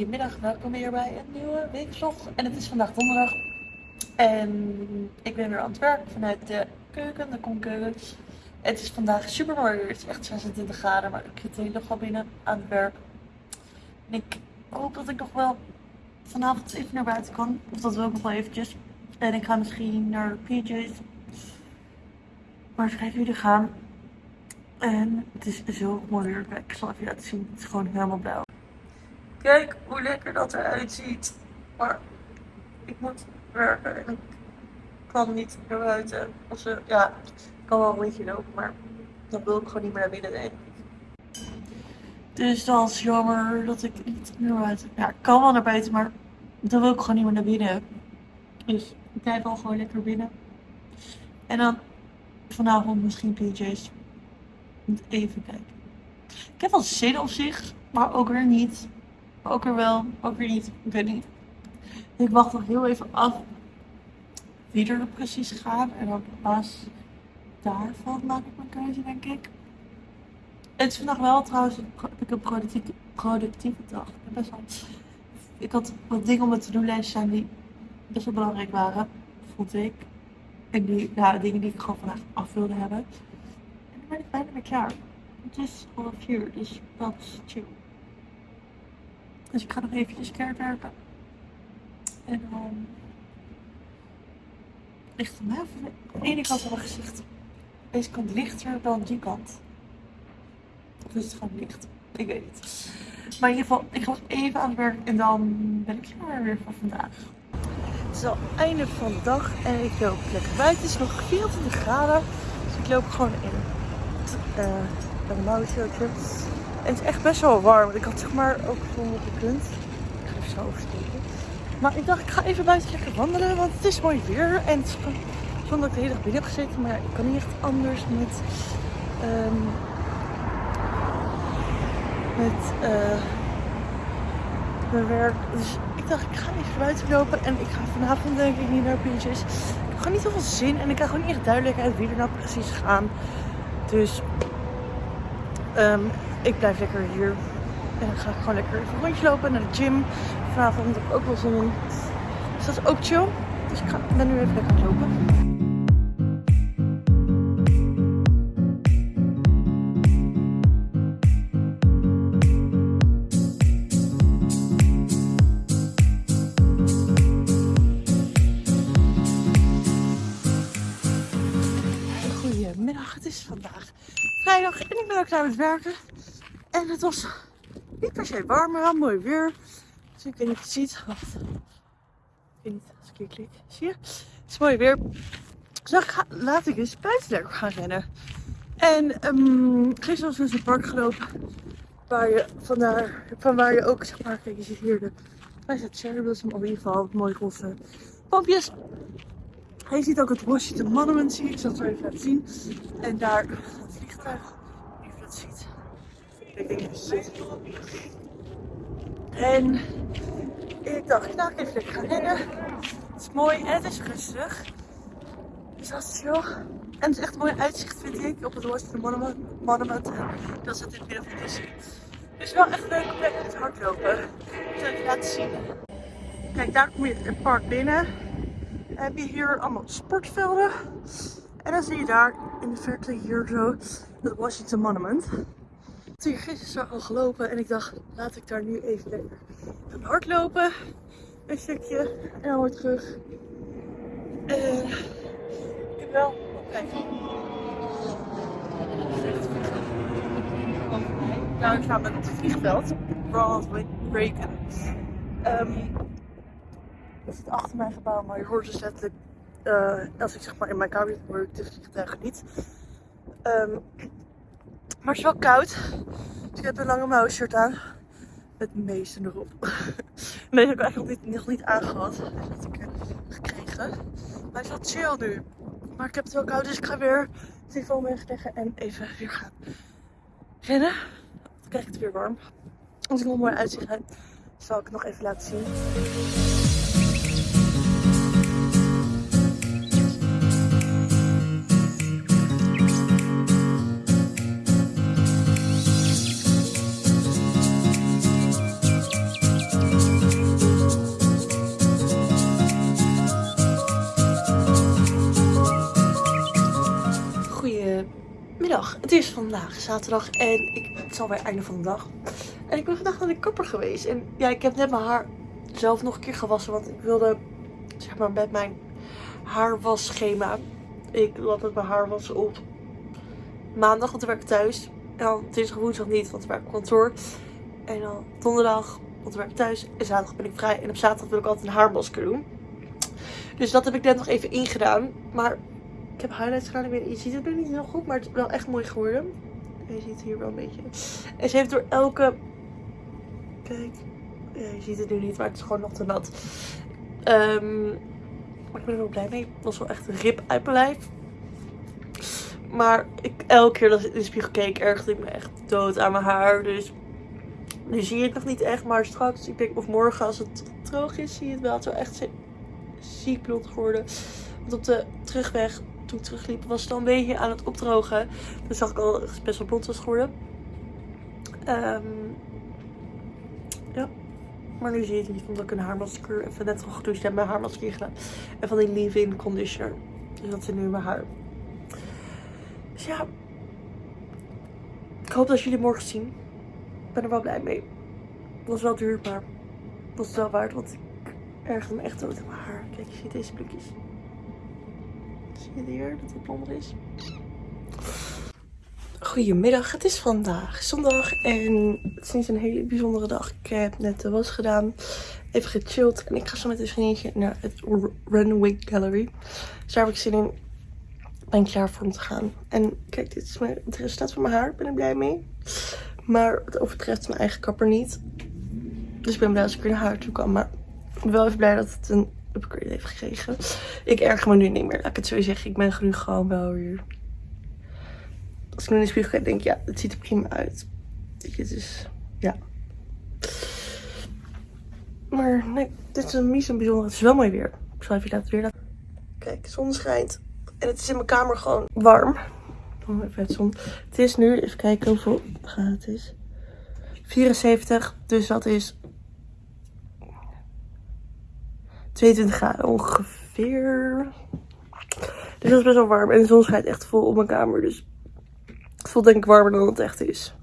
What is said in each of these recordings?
Goedemiddag, welkom weer bij een nieuwe weekvlog. En het is vandaag donderdag. En ik ben weer aan het werk vanuit de keuken, de konkeuken. Het is vandaag super mooi weer. Het is echt 26 graden, maar ik zit hele dag al binnen aan het werk. En ik hoop dat ik nog wel vanavond even naar buiten kan. Of dat wil ik nog wel eventjes. En ik ga misschien naar PJ's. Maar even jullie gaan. En het is zo mooi weer. Ik zal even laten zien. Het is gewoon helemaal blauw. Kijk hoe lekker dat eruit ziet. Maar ik moet werken en ik kan niet naar buiten. Of ze, ja, ik kan wel een rondje lopen, maar dan wil ik gewoon niet meer naar binnen Dus dat is jammer dat ik niet naar buiten. Ja, ik kan wel naar buiten, maar dan wil ik gewoon niet meer naar binnen. Dus ik blijf wel gewoon lekker binnen. En dan vanavond misschien PJ's. Even kijken. Ik heb wel zin op zich, maar ook weer niet. Ook er wel, ook weer niet. Ik weet niet. Ik wacht nog heel even af wie er precies gaat. En dan pas daarvan maak ik mijn keuze, denk ik. Het is vandaag wel trouwens heb ik een productieve, dag. Ik, ik had wat dingen op mijn to-do-lijst staan die best wel belangrijk waren, vond ik. En die ja, dingen die ik gewoon vandaag af wilde hebben. En dan ben ik bijna weer klaar. Het is half uur, dus dat is chill. Dus ik ga nog eventjes keihard werken. En dan ligt het mij van de ene kant van mijn gezicht. Deze kant lichter dan die kant. Is het gewoon licht? Ik weet het. Maar in ieder geval, ik ga nog even aan het werk en dan ben ik klaar weer voor vandaag. Het is al einde van de dag en ik loop lekker buiten. Het is nog 24 graden. Dus ik loop gewoon in uh, een mouw shirtje. Het is echt best wel warm. Ik had zeg maar ook gewoon op de punt. Ik ga even zo oversteken. Maar ik dacht, ik ga even buiten lekker wandelen. Want het is mooi weer. En zonder dat ik de hele dag binnen heb gezeten. Maar ik kan niet echt anders met... Um, met uh, mijn werk. Dus ik dacht, ik ga even buiten lopen. En ik ga vanavond denk ik niet naar PJ's. Ik heb gewoon niet zoveel zin. En ik krijg gewoon niet echt duidelijkheid wie er nou precies gaan. Dus... Um, ik blijf lekker hier. En dan ga ik gewoon lekker even een rondje lopen naar de gym. Vanavond heb ik ook wel in. Dus dat is ook chill. Dus ik ga, ben nu even lekker lopen. Goedemiddag, het is vandaag vrijdag en ik ben ook klaar met werken. En het was niet per se warm, maar mooi weer. Dus ik weet niet of je het ziet. Wacht. Ik weet niet als ik hier klik. Zie je? Het is mooi weer. Dus ga, laat ik eens buiten gaan rennen. En um, gisteren was dus een park gelopen. Waar je vandaar, van waar je ook, zeg maar, kijk je ziet hier de, waar is het blossom, in ieder geval mooi roze pompjes. je ziet ook het Washington Monument, zie ik. Ik zal het zo even laten zien. En daar het vliegtuig. En ik dacht, nou, ik even gaan rennen. Het is mooi en het is rustig. Dus dat is chill. En het is echt een mooi uitzicht, vind ik, op het Washington Monument. En dat in het midden van de city. Dus wel echt leuk om lekker te hardlopen. Ik zal je laten zien. Kijk, daar kom je het park binnen. Dan heb je hier allemaal sportvelden. En dan zie je daar in de verte hier zo het Washington Monument hier gisteren al gelopen en ik dacht, laat ik daar nu even lekker gaan hardlopen. Een stukje en dan weer terug. Uh, ik heb wel, oh, kijk. Nou, ik ga met het vliegveld. Broadway breken. Um, het zit achter mijn gebouw, maar je hoort dus letterlijk, uh, als ik zeg maar in mijn kamer hoor ik de vliegtuigen niet. Um, maar het is wel koud. Dus ik heb een lange mouw shirt aan. Met meesten erop. Nee, heb ik eigenlijk nog niet, nog niet aangehad. Dat ik gekregen. Maar het is wel chill nu. Maar ik heb het wel koud, dus ik ga weer telefoon wegleggen en even weer gaan rennen. Dan krijg ik het weer warm. Als ik nog mooi uitzicht zal ik het nog even laten zien. Vandaag zaterdag en ik, het is alweer einde van de dag. En ik ben vandaag naar de kapper geweest. En ja, ik heb net mijn haar zelf nog een keer gewassen. Want ik wilde, zeg maar, met mijn haarwasschema. Ik had met mijn haar was op maandag, want ik werk thuis. En dan dinsdag woensdag niet, want ik werk op kantoor. En dan donderdag, want ik werk thuis. En zaterdag ben ik vrij. En op zaterdag wil ik altijd een haarmasker doen. Dus dat heb ik net nog even ingedaan. Maar ik heb highlights gedaan. Je ziet het nu niet heel goed, maar het is wel echt mooi geworden. Je ziet hier wel een beetje. En ze heeft door elke... Kijk. Ja, je ziet het nu niet, maar het is gewoon nog te nat. Maar ik ben er wel blij mee. Het was wel echt een rip uit mijn lijf. Maar ik, elke keer dat ik in de spiegel keek, ergerde ik me echt dood aan mijn haar. Dus nu zie je het nog niet echt. Maar straks, ik denk of morgen als het droog is, zie je het wel. Het is wel echt ziek blond geworden. Want op de terugweg toen ik terugliep was het al een beetje aan het opdrogen. Toen zag ik al dat het best wel blond was geworden. Um, ja. Maar nu zie je het niet, omdat ik een haarmasker even net al gedoucht heb. Mijn haarmasker gedaan. En van die leave-in conditioner. Dus dat zit nu mijn haar. Dus ja. Ik hoop dat jullie morgen zien. Ik ben er wel blij mee. Het was wel duur, maar het was wel waard. Want ik erger me echt dood in mijn haar. Kijk, je ziet deze plukjes. Hier dat blonder is? Goedemiddag, het is vandaag zondag en het is niet een hele bijzondere dag. Ik heb net de was gedaan, even gechilled en ik ga zo met een vriendje naar het Runway Gallery. Dus daar heb ik zin in. Ben klaar voor om te gaan. En kijk, dit is mijn, het resultaat van mijn haar. Ben ik blij mee. Maar het overtreft mijn eigen kapper niet. Dus ik ben blij als ik weer naar haar toe kan. Maar wel even blij dat het een upgrade heeft gekregen. Ik erger me nu niet meer, laat ik het zo zeggen. Ik ben nu gewoon wel weer... Als ik nu in de spiegel denk ik, ja, het ziet er prima uit. Weet je, dus, ja. Maar nee, dit is een niet zo bijzonder. Het is wel mooi weer. Ik zal even laten weer laten. Kijk, zon schijnt. En het is in mijn kamer gewoon warm. Even het. Het is nu, even kijken hoeveel graden het is. 74, dus dat is 22 graden ongeveer. Dus dat is best wel warm. En de zon schijnt echt vol op mijn kamer. Dus het voelt denk ik warmer dan het echt is.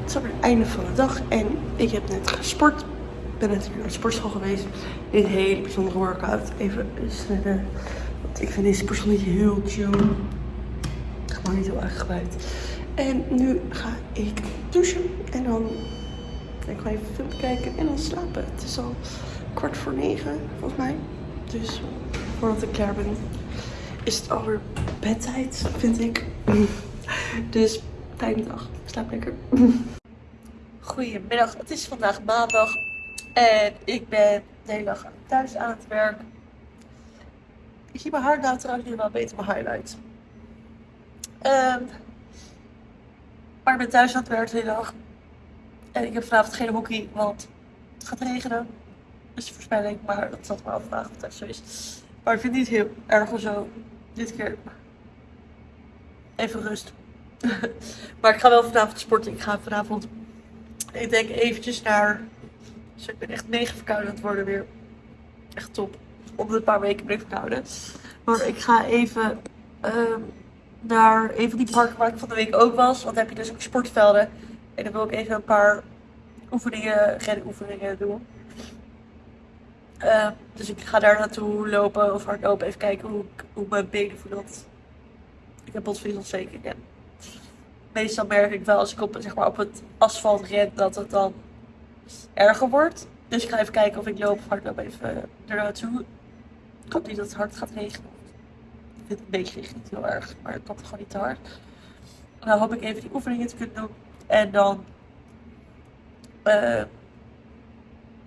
Het is alweer het einde van de dag. En ik heb net gesport. Ik ben weer naar de sportschool geweest. Dit hele bijzondere workout. Even sneller. Want ik vind deze sportschool niet heel chill. Gewoon niet heel gebruikt. En nu ga ik douchen. En dan ik ga even film kijken en dan slapen. Het is al kwart voor negen, volgens mij. Dus voordat ik klaar ben, is het alweer bedtijd, vind ik. Dus fijne dag. Slaap lekker. Goedemiddag, het is vandaag maandag. En ik ben de hele dag thuis aan het werk. Ik zie mijn haar nou trouwens nu wel beter mijn highlights. Um, maar ik ben thuis aan het werk de dag. En ik heb vanavond geen hockey, want het gaat regenen is voorspelling, maar dat zat maar al vandaag het zo is. Maar ik vind het niet heel erg of zo. Dit keer even rust. maar ik ga wel vanavond sporten. Ik ga vanavond, ik denk eventjes naar, dus ik ben echt mega verkouden aan het worden weer. Echt top. Om een paar weken ben ik verkouden. Maar ik ga even uh, naar een van die parken waar ik van de week ook was. Want dan heb je dus ook sportvelden. En dan wil ik even een paar oefeningen, oefeningen doen. Uh, dus ik ga daar naartoe lopen of hardlopen. Even kijken hoe, hoe mijn benen voelen. Ik heb botvezelontsteking. En meestal merk ik wel als ik op, zeg maar, op het asfalt ren dat het dan erger wordt. Dus ik ga even kijken of ik loop of hardloop even er naartoe. Ik hoop niet dat het hard gaat regenen. Ik vind het een beetje niet heel erg, maar het komt gewoon niet te hard. Dan hoop ik even die oefeningen te kunnen doen. En dan... Uh,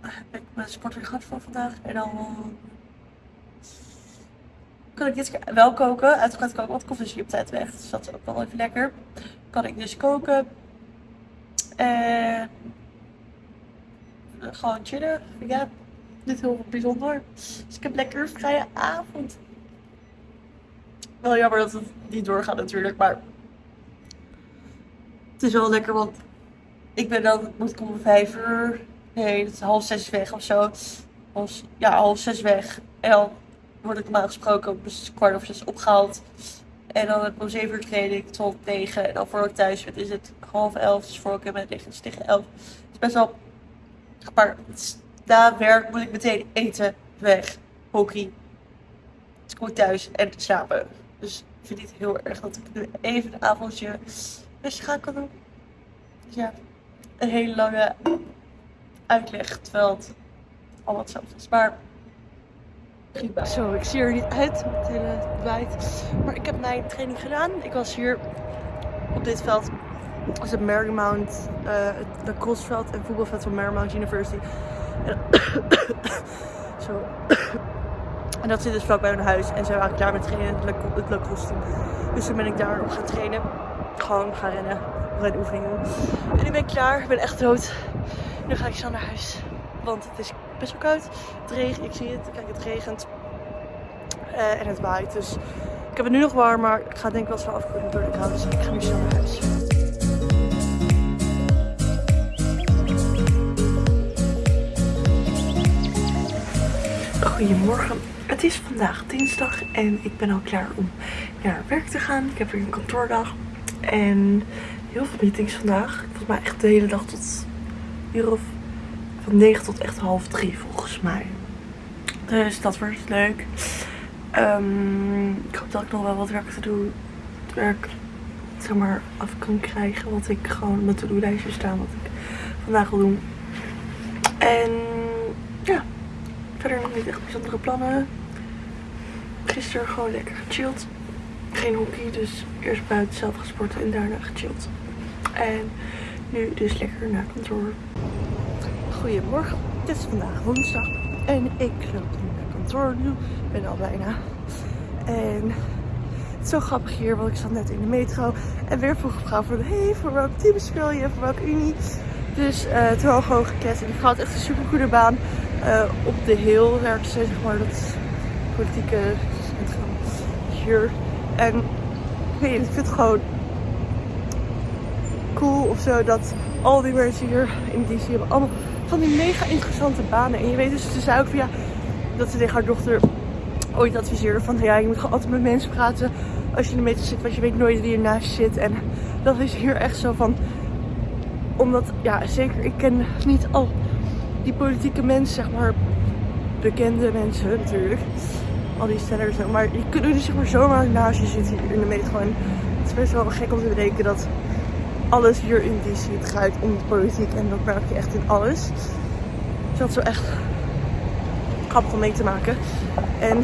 heb ik mijn sport weer gehad voor vandaag. En dan kan ik dit keer wel koken. Uiteraard want ik koffie is hier op tijd weg. Dus dat is ook wel even lekker. Kan ik dus koken. En gewoon chillen. Ja, niet heel bijzonder. Dus ik heb lekker vrije avond. Wel jammer dat het niet doorgaat natuurlijk, maar het is wel lekker, want ik ben dan, moet ik om vijf uur Nee, het is half zes weg of zo. Ja, half zes weg. En dan word ik normaal gesproken dus kwart of zes opgehaald. En dan heb ik om 7 uur training tot 9. En dan voordat ik thuis ben is het half 11. Dus voor ik in lig is tegen 11. Het is best wel... Maar na werk moet ik meteen eten, weg, hockey. Dus ik moet thuis en slapen. Dus ik vind het heel erg dat ik nu even een avondje rustig gaan kan doen. Dus ja, een hele lange uitleg. Terwijl het allemaal hetzelfde is. Maar zo, ik zie er niet uit met het hele wijd. Maar ik heb mijn training gedaan. Ik was hier op dit veld. Dat is het Marymount, uh, het lacrosseveld en voetbalveld van Marymount University. En, zo. en dat zit dus vlakbij mijn huis. En ze waren klaar met trainen het, het lacrosse team. Dus toen ben ik daar nog gaan trainen. Gewoon gaan rennen. Renoefeningen. En nu ben ik klaar. Ik ben echt dood. Nu ga ik zo naar huis. Want het is best wel koud. Het regent, ik zie het. Kijk, het regent. Uh, en het waait. Dus ik heb het nu nog warm, maar ik ga denk ik wel zo afkoelen door de kou. Dus ik ga nu zo naar huis. Goedemorgen. Het is vandaag dinsdag en ik ben al klaar om naar werk te gaan. Ik heb weer een kantoordag en heel veel meetings vandaag. Volgens mij echt de hele dag tot uur of van 9 tot echt half 3 volgens mij. Dus dat wordt leuk. Um, ik hoop dat ik nog wel wat werk te doen. Het werk zeg maar af kan krijgen. Wat ik gewoon op mijn to-do-lijstje staan. Wat ik vandaag wil doen. En ja, verder nog niet echt bijzondere plannen. Gisteren gewoon lekker gechilled. Geen hockey, dus eerst buiten zelf gesport en daarna gechilled. En nu dus lekker naar kantoor. Goedemorgen, het is vandaag woensdag en ik loop nu naar kantoor nu. Ik ben al bijna. En het is zo grappig hier, want ik zat net in de metro en weer vroeg vrouw van hey, voor welk team speel je, voor welke unie? Dus uh, toen al gewoon gekend en vrouw had echt een super goede baan uh, op de heel werkt ze zeg maar dat politieke centrum hier. En nee, ik vind het gewoon cool of zo dat al die mensen hier in DC hebben allemaal van die mega interessante banen. En je weet dus, ze zei ook ja, dat ze tegen haar dochter ooit adviseerde van ja, je moet gewoon altijd met mensen praten als je in de zit, want je weet nooit wie ernaast zit. En dat is hier echt zo van, omdat, ja, zeker, ik ken niet al die politieke mensen, zeg maar, bekende mensen natuurlijk. Al die stellers, maar die kunnen dus zeg maar zomaar naast je zitten hier in de metro. En het is best wel gek om te bedenken dat alles hier in DC draait om de politiek. En dat merk je echt in alles. Dus dat is wel echt grappig om mee te maken. En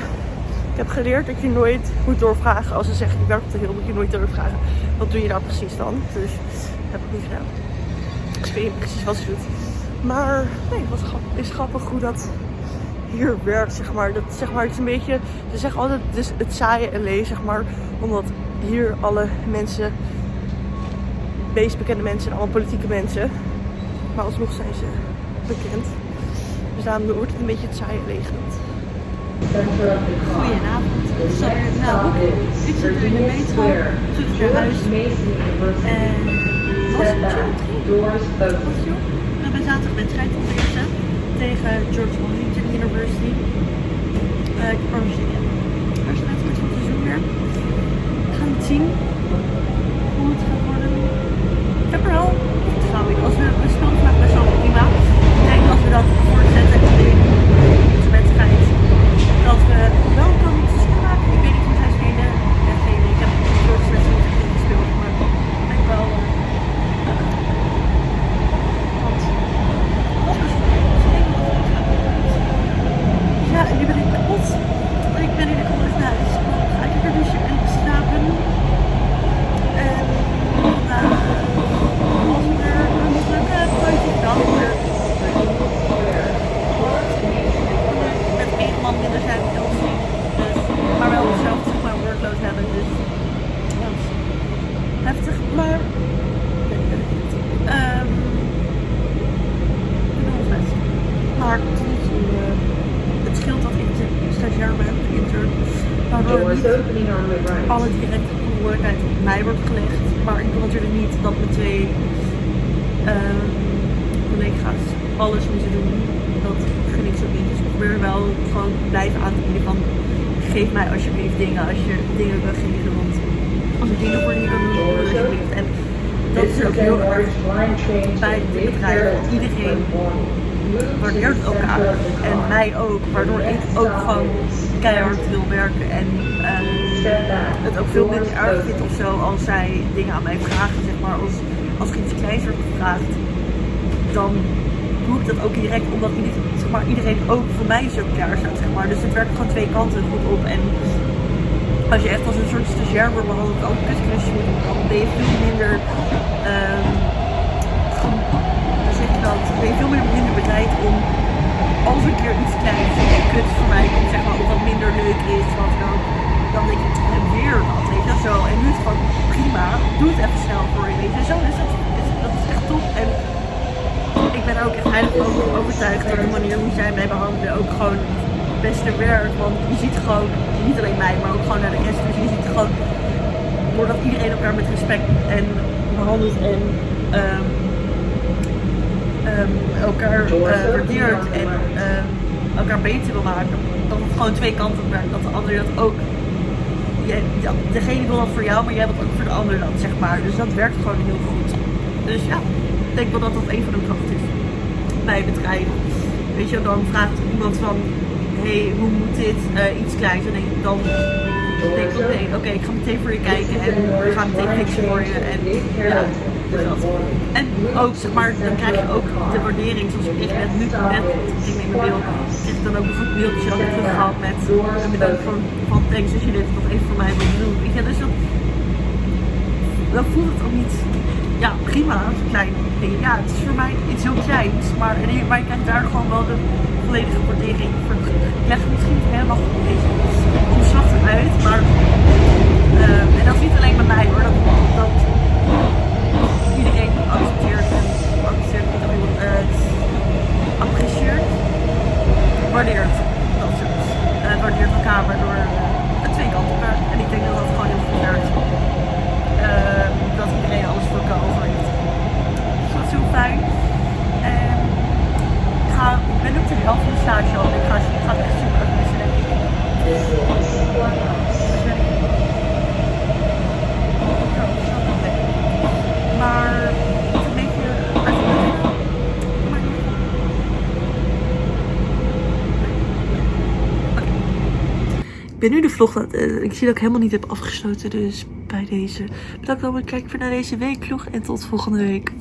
ik heb geleerd dat je nooit moet doorvragen. Als ze zeggen je werkt op de heel, moet je nooit doorvragen. Wat doe je nou precies dan? Dus dat heb ik niet gedaan. Ik weet niet precies wat ze doet. Maar nee, het is grappig hoe dat hier werkt, zeg maar. Dat, zeg maar, het is een beetje, ze zeggen altijd dus het saaie en zeg maar. Omdat hier alle mensen meest bekende mensen en allemaal politieke mensen. Maar alsnog zijn ze bekend. Dus daarom wordt het een beetje het saaie leegend. Goedenavond. Nou, ik zit in de metro, terug naar huis. En was het chill? We hebben zaterdag wedstrijd eerste tegen George Washington University. Uh, ik is net goed zoeken. We gaan zien hoe het gaat worden vertrouwen in. Als we, we spelen vandaag best wel prima. Ik denk als we dat voortzetten in de wedstrijd, dat we wel kan maken. Ik weet niet hoe zij spelen. Ik heb de vorige wedstrijd niet gespeeld, maar ik denk wel. Uh, want dat is Ja, en nu ben ik kapot. Ik ben in de kom naar huis. Ga ik lekker douchen en slapen. En vandaag dan weer met één man minder zijn op Dus, maar wel hetzelfde zeg maar workload hebben. Dus heftig, maar um, maar uh, het scheelt dat ik de stagiair ben, de intern. Waardoor niet alle directe verantwoordelijkheid op mij wordt gelegd. Maar ik wil natuurlijk niet dat mijn twee uh, collega's alles moeten doen. Dat gun ik zo niet. Dus ik probeer wel gewoon blijven aan te bieden van geef mij alsjeblieft dingen als je dingen wil geven. Want als ik dingen voor doe het alsjeblieft. En dat is ook heel erg bij dit bedrijf. Iedereen waardeert elkaar en mij ook, waardoor ik ook gewoon keihard wil werken en uh, het ook veel minder erg vind of zo als zij dingen aan mij vragen, zeg maar, als, als er iets kleins wordt gevraagd, dan doe ik dat ook direct, omdat iedereen, zeg maar, iedereen ook voor mij zo klaar staat, zeg maar. Dus het werkt gewoon twee kanten goed op en als je echt als een soort stagiair wordt behandeld, ook moet dan ben je veel minder, um, zeg je dat, ben je veel minder bereid om als een keer iets kleins en kut voor mij komt, zeg maar, of wat minder leuk is, wat dan, dan denk weer dat, weet je zo. En nu is het gewoon prima, doe het even snel voor je, weet je. Zo is dat, is, dat is echt top. En ik ben ook echt heilig overtuigd dat de manier hoe zij mij behandelen ook gewoon beste werkt. Want je ziet gewoon, niet alleen mij, maar ook gewoon naar de rest. Dus je ziet gewoon, doordat iedereen elkaar met respect en behandelt en um, um, elkaar uh, waardeert en um, elkaar beter wil maken. Dat het gewoon twee kanten werkt. Dat de ander dat ook. Je, degene wil dat voor jou, maar jij wilt ook voor de ander dat, zeg maar. Dus dat werkt gewoon heel goed. Dus ja, ik denk wel dat dat een van de krachten is bij het. Weet je, dan vraagt iemand van, hey, hoe moet dit? Uh, iets kleins. En dan denk ik, oké, ik ga meteen voor je kijken en we gaan meteen fixen voor je. En ja, dat. En ook, zeg maar, dan krijg je ook de waardering, zoals ik net nu, net, ik neem mijn mail, krijg ik dan ook een goed mailtje al terug gehad met een bedankt van, van thanks als je dit nog even voor mij wilt doen. Weet je, dus dat, dan voelt het ook niet ja, prima, klein ding. Ja, het is voor mij iets heel kleins, maar, maar je krijgt daar gewoon wel de volledige waardering. Ik leg het misschien niet helemaal een beetje omslachtig uit, maar uh, en dat is niet alleen bij mij hoor, dat, dat iedereen accepteert en accepteert niet alleen uh, apprecieert, waardeert dat soort. Uh, waardeert elkaar, waardoor het twee kanten werkt. En ik denk dat dat gewoon heel goed werkt. Uh, dat iedereen alles voor elkaar over heeft. Dus dat is heel fijn. Ben op de helft van de stage al ik ga, het echt super erg missen denk ik. Maar een beetje Ik ben nu de vlog, uh, ik zie dat ik helemaal niet heb afgesloten, dus bij deze. Bedankt voor het kijken naar deze weekvlog en tot volgende week.